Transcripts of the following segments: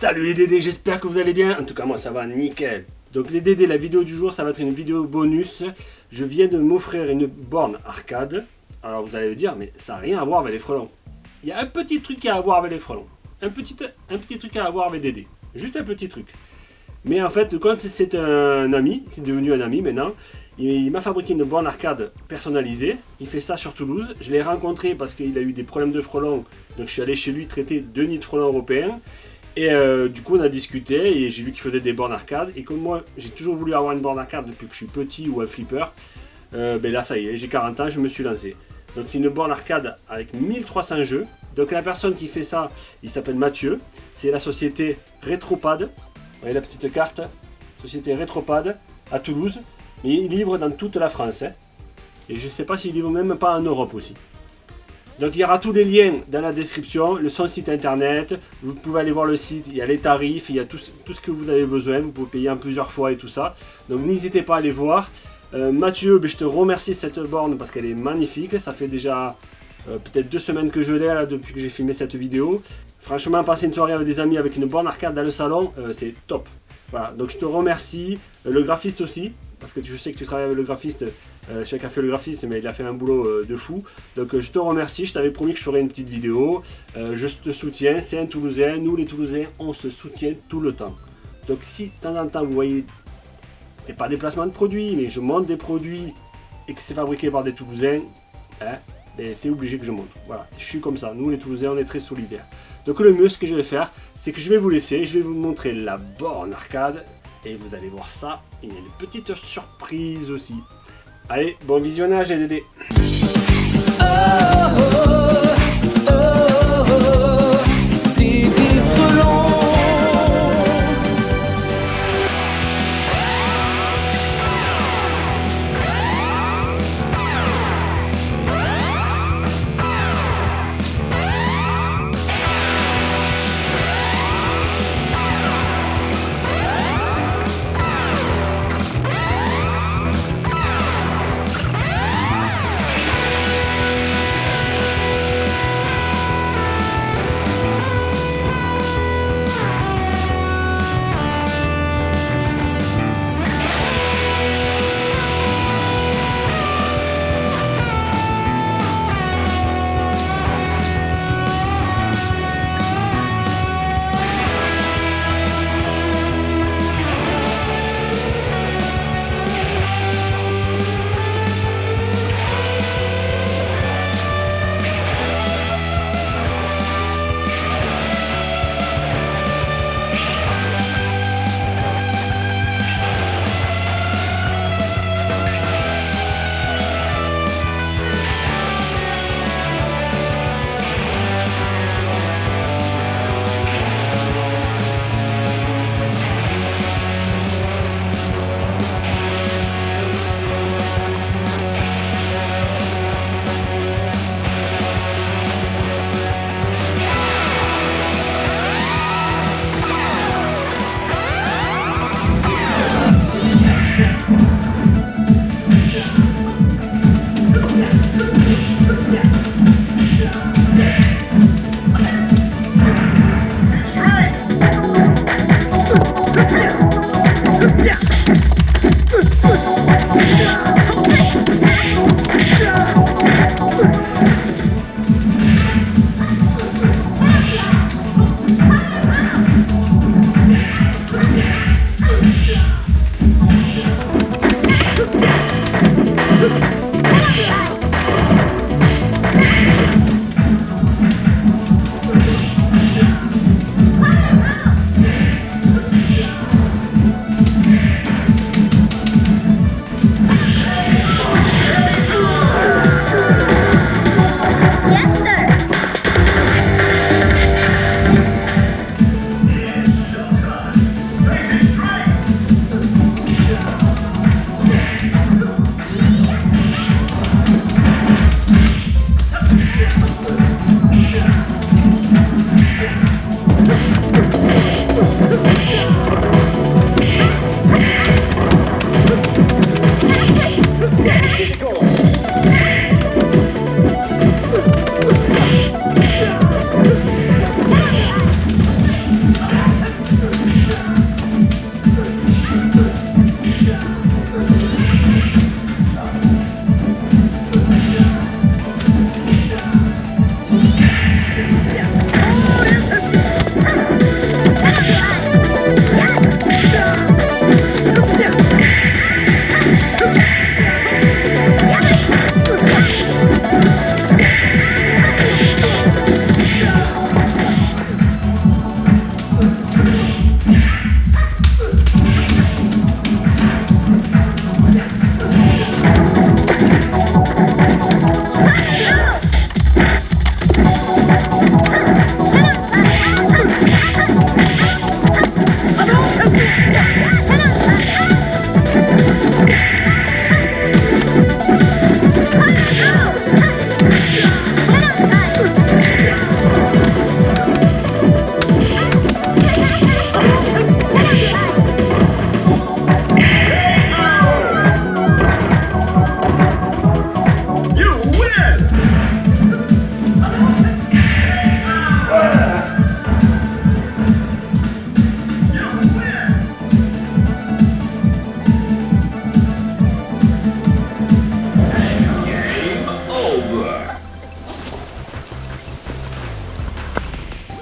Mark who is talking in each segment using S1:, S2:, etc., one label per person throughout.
S1: Salut les Dédés, j'espère que vous allez bien. En tout cas, moi ça va nickel. Donc les Dédés, la vidéo du jour, ça va être une vidéo bonus. Je viens de m'offrir une borne arcade. Alors vous allez me dire, mais ça n'a rien à voir avec les frelons. Il y a un petit truc à voir avec les frelons. Un petit, un petit truc à avoir avec Dédé. Juste un petit truc. Mais en fait, quand c'est un ami, qui est devenu un ami maintenant, il, m'a fabriqué une borne arcade personnalisée. Il fait ça sur Toulouse. Je l'ai rencontré parce qu'il a eu des problèmes de frelons. Donc je suis allé chez lui traiter deux nids de frelons européens. Et euh, du coup on a discuté et j'ai vu qu'il faisait des bornes arcade. Et comme moi j'ai toujours voulu avoir une borne arcade depuis que je suis petit ou un flipper, euh, ben là ça y est, j'ai 40 ans, je me suis lancé. Donc c'est une borne arcade avec 1300 jeux. Donc la personne qui fait ça, il s'appelle Mathieu. C'est la société Retropad. Vous voyez la petite carte? Société Retropad à Toulouse. Mais il livre dans toute la France. Hein. Et je ne sais pas s'il livre même pas en Europe aussi. Donc il y aura tous les liens dans la description, le son site internet, vous pouvez aller voir le site, il y a les tarifs, il y a tout, ce que vous avez besoin, vous pouvez payer en plusieurs fois et tout ça. Donc n'hésitez pas à aller voir. Euh, Mathieu, ben, je te remercie cette borne parce qu'elle est magnifique, ça fait déjà euh, peut-être deux semaines que je l'ai depuis que j'ai filmé cette vidéo. Franchement, passer une soirée avec des amis avec une borne arcade dans le salon, euh, c'est top. Voilà, donc je te remercie, le graphiste aussi, parce que je sais que tu travailles avec le graphiste, euh, celui qui a fait le graphisme, mais il a fait un boulot euh, de fou. Donc euh, je te remercie, je t'avais promis que je ferais une petite vidéo. je te soutiens, c'est un Toulousain, nous les Toulousains, on se soutient tout le temps. Donc si de temps en temps vous voyez, c'est pas des placements de produits, mais je monte des produits et que c'est fabriqué par des Toulousains, hein, ben, c'est obligé que je monte. Voilà, je suis comme ça, nous les Toulousains, on est très solidaires. Donc le mieux, ce que je vais faire, c'est que je vais vous laisser, je vais vous montrer la borne arcade et vous allez voir ça, il y a une petite surprise aussi. Allez, bon visionnage les Dédés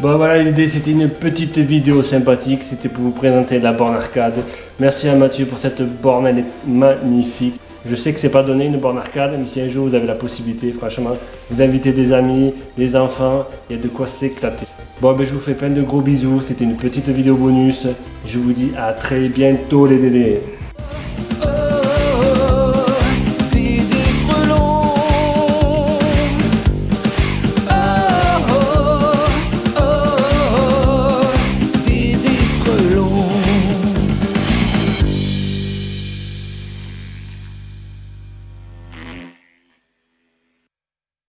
S1: Bon voilà l'idée c'était une petite vidéo sympathique, c'était pour vous présenter la borne arcade. Merci à Mathieu pour cette borne, elle est magnifique. Je sais que c'est pas donné une borne arcade, mais si un jour vous avez la possibilité, franchement, vous invitez des amis, des enfants, il y a de quoi s'éclater. Bon ben je vous fais plein de gros bisous, c'était une petite vidéo bonus. Je vous dis à très bientôt les dédés.